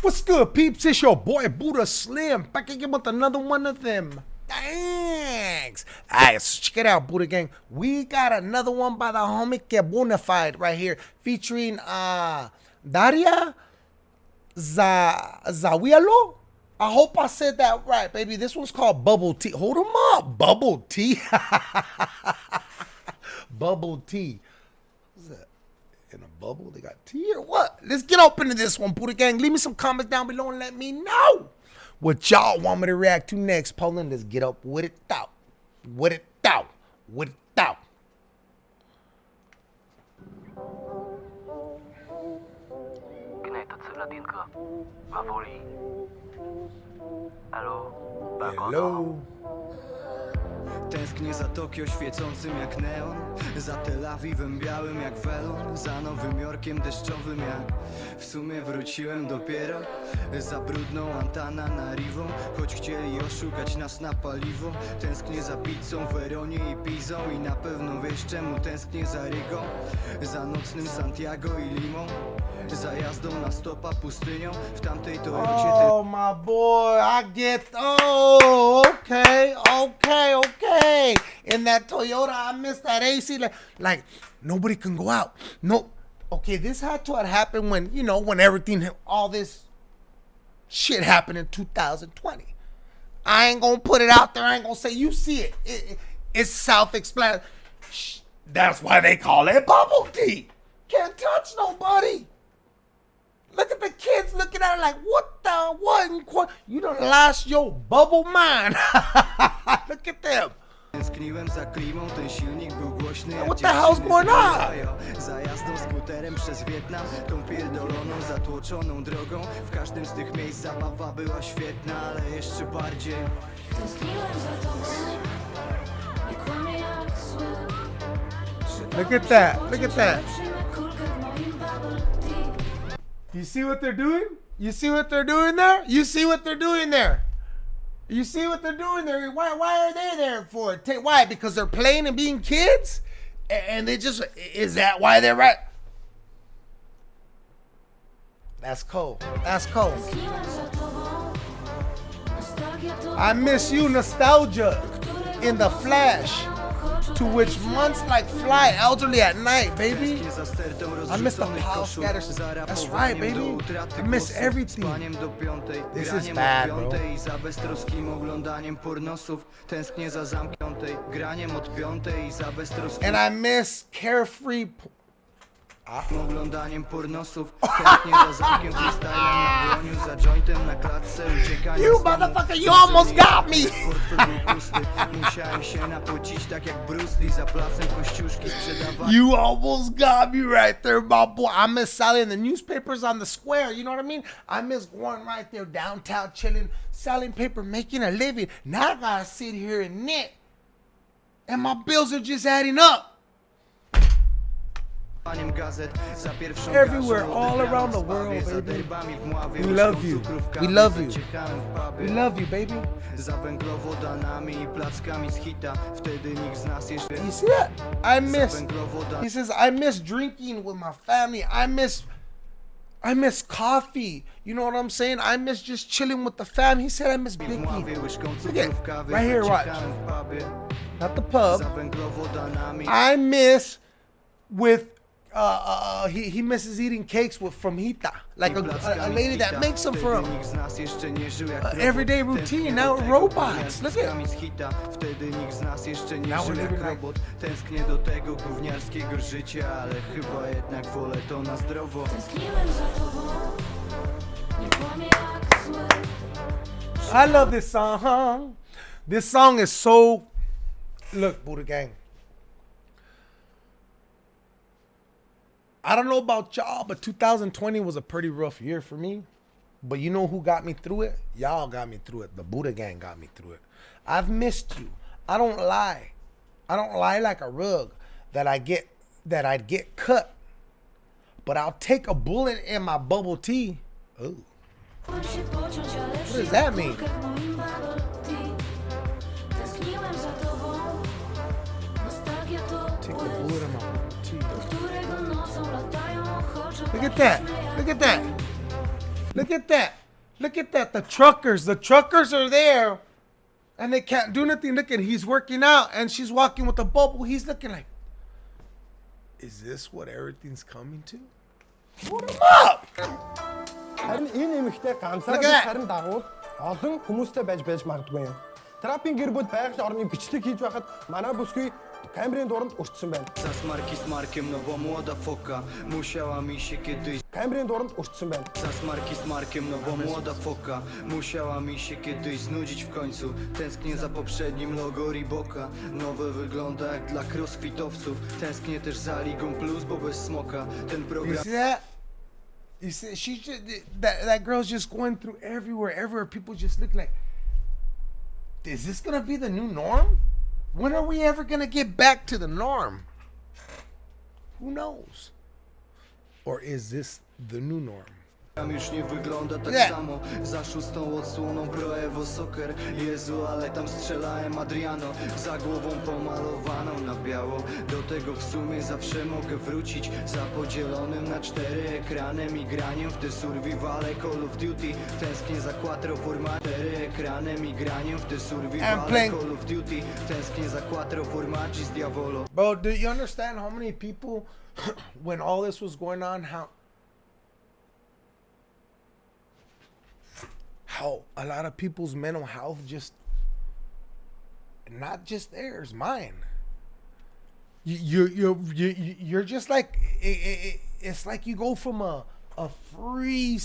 What's good, peeps? It's your boy Buddha Slim back again with another one of them. Thanks. Alright, so check it out, Buddha Gang. We got another one by the homie Quebonafide right here, featuring uh Daria Za. I hope I said that right, baby. This one's called Bubble Tea. Hold them up. Bubble Tea. Bubble Tea in a bubble? They got tea or what? Let's get up into this one, Buddha Gang. Leave me some comments down below and let me know what y'all want me to react to next. Poland, let's get up with it out. With it out. With it out. Hello. Tęsknię za Tokio świecącym jak neon Za Tel Awiwem białym jak welon Za Nowym Jorkiem deszczowym jak W sumie wróciłem dopiero Za brudną Antananarivą Choć chcieli oszukać nas na paliwo. Tęsknię za pizzą, Weronie i Pizą I na pewno wiesz czemu tęsknię za Rygą Za nocnym Santiago i Limą Za jazdą na stopa pustynią. W tamtej Toyocie Oh my boy, I get oh okay, okay, okay. In that Toyota, I miss that AC. Like, like nobody can go out. No, okay. This had to have happened when you know when everything, all this shit happened in 2020. I ain't gonna put it out there. I ain't gonna say you see it. it, it it's self-explanatory. That's why they call it bubble tea. Can't touch nobody. Look at the kids looking at it like, what the what? You don't lost your bubble mind. Look at them. Tęskniłem za klimą, ten silnik był głośny jak What the hell's going on? Za jazdą skuterem przez Wietnam Tą pierdoloną, zatłoczoną drogą W każdym z tych miejsc zabawa była świetna Ale jeszcze bardziej Tęskniłem za tobą Nie kłamie jak zły Look at that. Look at that. You see what they're doing? You see what they're doing there? You see what they're doing there? You see what they're doing there? Why, why are they there for? Why? Because they're playing and being kids? And they just, is that why they're right? That's cold. That's to I miss you, nostalgia in the flash. To which months like fly elderly at night, baby. I miss the power koszul, scatters. That's right, baby. I miss everything. This is bad, bro. And I miss carefree. Oglądaniem pornosów Tęsknię za zamkiem freestylem na dłoniu Za jointem na klatce, You motherfucker, you almost got me. Pusty, musiałem się napocić Tak jak Bruce Lee za placem kościuszki You almost got me right there, my boy. I miss selling the newspapers on the square. You know what I mean? I miss going right there downtown, chilling, selling paper, making a living. Now I gotta sit here and knit, and my bills are just adding up. Gazet za pierwszą Everywhere, all around the world, baby. derbami w Mławie, We love you. We love you. zaciechałem w pubie. We love you, baby. Za węglowodanami i plackami z hita Wtedy nikt z nas jeszcze You see that? I miss. He says I miss drinking with my family. I miss. I miss coffee. You know what I'm saying? I miss just chilling with the fam. He said I miss Biggie. Look at right here. Watch. zaciechałem w pubie. Not the pub. I miss with uh, uh he, he misses eating cakes with from Hita, like a, a, a lady that makes them for him. Nikt z nas jeszcze nie żył jak Uh, everyday routine, now do robots. Look at- piskami z hita. Wtedy nikt z nas jeszcze nie Now we're living robot Tęsknię do tego gówniarskiego życia Ale chyba jednak wolę to na zdrowo Tęskniłem za tobą Nie kłamie jak zły I love this song. This song is so. Look, Buddha Gang. I don't know about y'all, but 2020 was a pretty rough year for me. But you know who got me through it? Y'all got me through it. The Buddha Gang got me through it. I've missed you. I don't lie. I don't lie like a rug that I get that I'd get cut. But I'll take a bullet in my bubble tea. Ooh. What does that mean? Look at that. Look at that. Look at that. Look at that. The truckers. The truckers are there and they can't do nothing. Look at he's working out and she's walking with a bubble. He's looking like, is this what everything's coming to? Put him up. Харин энэ эмэгтэй ганцаараа Look at that. биш харин дагуул олон хүмүүстэй байж байж магадгүй юм. Трапын гэр бүл байгалийн орны бичлэг хийж байхад манай бүсгүй Kembryn doğru uçtsun ben. Sas marki z markiem nowa młoda foka musiała mi się kiedyś... Kembryn doğru uçtsun ben. Sas marki z markiem no młoda foka musiała mi się kiedyś znudzić w końcu. Tęsknię za poprzednim logo Riboka. Nowe wygląda jak dla crossfitowców. Tęsknię też za Ligą Plus, bo bez smoka ten program... You see, she just, that that girl's just going through everywhere. Everywhere people just look like, is this gonna be the new norm? When are we ever gonna get back to the norm? Who knows? Or is this the new norm? Już nie wygląda tak Nie. samo. Za szóstą odsłoną Pro Evo Soccer. Jezu, ale tam strzelałem Adriano. Za głową pomalowaną na biało. Do tego w sumie zawsze mogę wrócić. Za podzielonym na cztery ekranem I graniem w te survivale Call of Duty. Tęsknię za quattro format Cztery ekranem i graniem w te survivale playing- Call of Duty. Tęsknię za quattro formaggi z Diavolo. Bro, do you understand how many people, when all this was going on, how how a lot of people's mental health just not just theirs, mine. You you you you you're just like it, it, it's like you go from a a free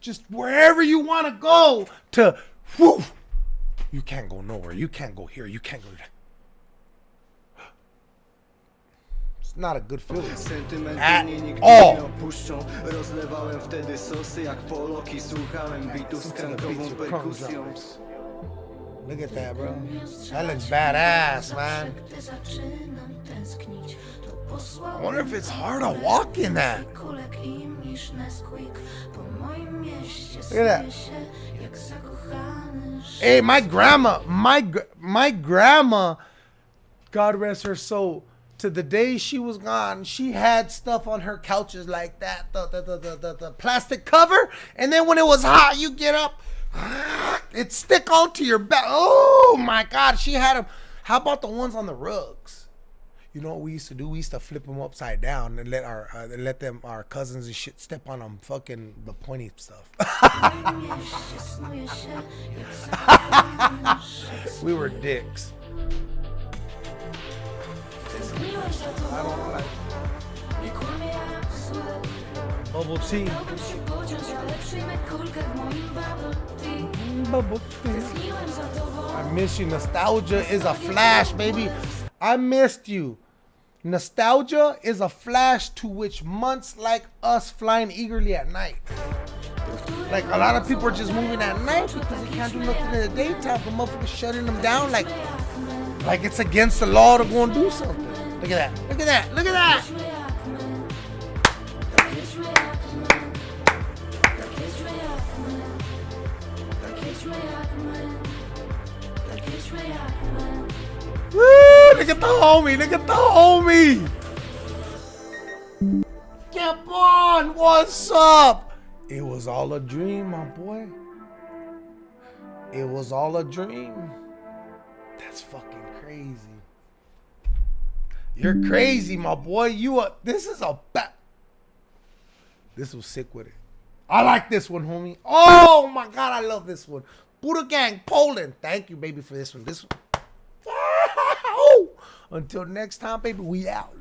just wherever you want to go to whew, you can't go nowhere. You can't go here. You can't go there. It's not a good feeling. At all. Rozlewałem wtedy sosy jak polok I słuchałem bitów z krankową perkusją Look at that, bro. That looks badass, man. Gdy zaczynam tęsknić, to posłał I wonder if it's hard to walk in that. kulek im niż Nesquik. Po moim mieście Look at that. snuję się jak zakochany Hey, my grandma, my my grandma, God rest her soul. To the day she was gone, she had stuff on her couches like that, the the, the, the, the, the plastic cover, and then when it was hot, you get up, it stick onto your back. Oh my God, she had them. How about the ones on the rugs? You know what we used to do? We used to flip them upside down and let our uh, let them our cousins and shit step on them, fucking the pointy stuff. W moim mieście snuję się jak zakochany Szekspir. we were dicks. W bubble tea. Bubble tea. I miss you. Nostalgia is a flash, baby. I missed you. Nostalgia is a flash to which months like us flying eagerly at night. Like a lot of people are just moving at night because they can't do nothing in the daytime. The motherfuckers shutting them down like like it's against the law to go and do something. Look at that. Look at that. Look at that. Woo! Look at the homie. Look at the homie. Capon, what's up? It was all a dream, my boy. It was all a dream. That's fucking crazy. You're crazy, my boy. You are. This is a. This was sick with it. I like this one, homie. Oh my god, I love this one. Buddha Gang, Poland. Thank you, baby, for this one. This one. Until next time, baby, we out.